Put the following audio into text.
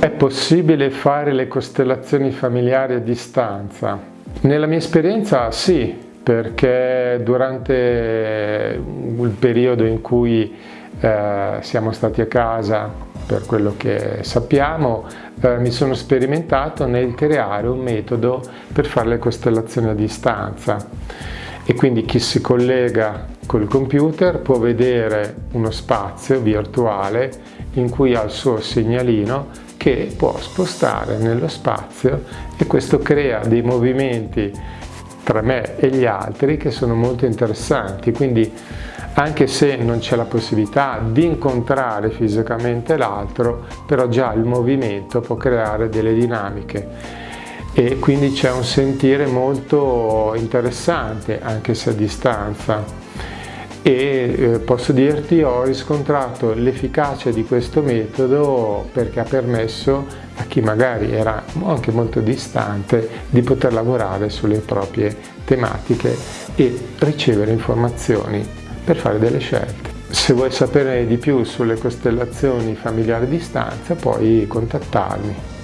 È possibile fare le costellazioni familiari a distanza? Nella mia esperienza sì, perché durante il periodo in cui eh, siamo stati a casa, per quello che sappiamo, eh, mi sono sperimentato nel creare un metodo per fare le costellazioni a distanza e quindi chi si collega col computer può vedere uno spazio virtuale in cui ha il suo segnalino che può spostare nello spazio e questo crea dei movimenti tra me e gli altri che sono molto interessanti. Quindi anche se non c'è la possibilità di incontrare fisicamente l'altro però già il movimento può creare delle dinamiche e quindi c'è un sentire molto interessante anche se a distanza e eh, posso dirti ho riscontrato l'efficacia di questo metodo perché ha permesso a chi magari era anche molto distante di poter lavorare sulle proprie tematiche e ricevere informazioni per fare delle scelte. Se vuoi sapere di più sulle costellazioni familiari a distanza puoi contattarmi.